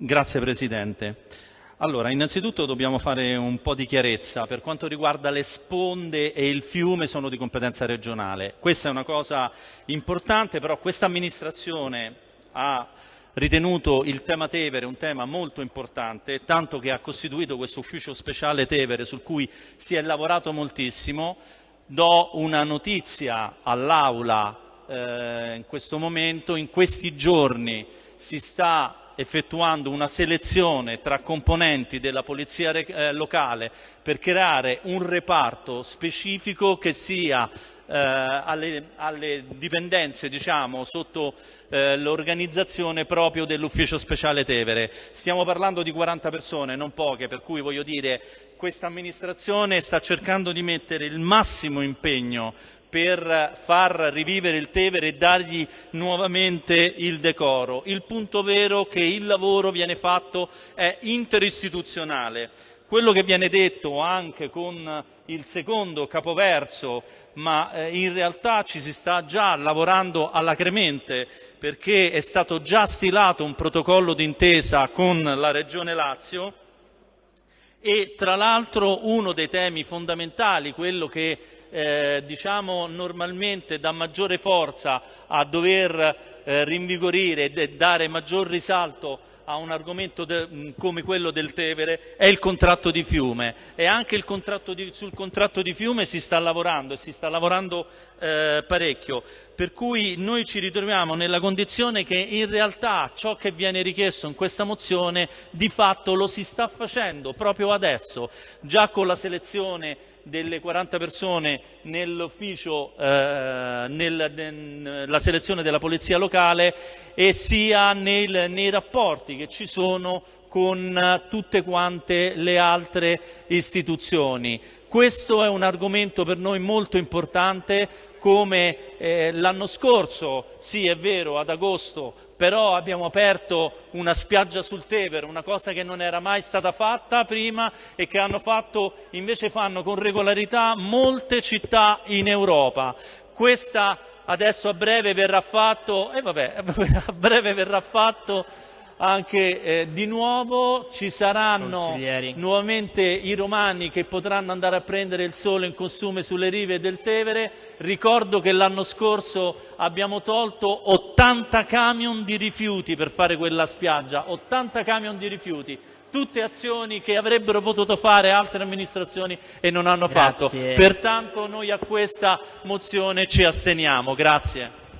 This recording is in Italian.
Grazie Presidente. Allora, innanzitutto dobbiamo fare un po' di chiarezza. Per quanto riguarda le sponde e il fiume sono di competenza regionale. Questa è una cosa importante, però questa amministrazione ha ritenuto il tema Tevere un tema molto importante, tanto che ha costituito questo ufficio speciale Tevere su cui si è lavorato moltissimo. Do una notizia all'Aula eh, in questo momento, in questi giorni si sta effettuando una selezione tra componenti della polizia eh, locale per creare un reparto specifico che sia eh, alle, alle, dipendenze diciamo, sotto eh, l'organizzazione proprio dell'ufficio speciale Tevere. Stiamo parlando di 40 persone, non poche, per cui voglio dire questa amministrazione sta cercando di mettere il massimo impegno per far rivivere il Tevere e dargli nuovamente il decoro. Il punto vero è che il lavoro viene fatto è interistituzionale. Quello che viene detto anche con il secondo capoverso, ma eh, in realtà ci si sta già lavorando all'acremente perché è stato già stilato un protocollo d'intesa con la Regione Lazio e tra l'altro uno dei temi fondamentali, quello che eh, diciamo normalmente dà maggiore forza a dover eh, rinvigorire e dare maggior risalto a un argomento come quello del Tevere è il contratto di fiume e anche contratto di, sul contratto di fiume si sta lavorando e si sta lavorando eh, parecchio. Per cui noi ci ritroviamo nella condizione che in realtà ciò che viene richiesto in questa mozione di fatto lo si sta facendo proprio adesso, già con la selezione delle 40 persone nell'ufficio, eh, nel, selezione della polizia locale e sia nel, nei rapporti che ci sono con tutte quante le altre istituzioni. Questo è un argomento per noi molto importante, come eh, l'anno scorso, sì è vero, ad agosto, però abbiamo aperto una spiaggia sul Tevere, una cosa che non era mai stata fatta prima e che hanno fatto, invece fanno con regolarità molte città in Europa. Questa adesso a breve verrà fatto, eh vabbè, a breve verrà fatto anche eh, di nuovo ci saranno nuovamente i romani che potranno andare a prendere il sole in costume sulle rive del Tevere. Ricordo che l'anno scorso abbiamo tolto 80 camion di rifiuti per fare quella spiaggia, 80 camion di rifiuti tutte azioni che avrebbero potuto fare altre amministrazioni e non hanno Grazie. fatto. Pertanto noi a questa mozione ci asteniamo. Grazie.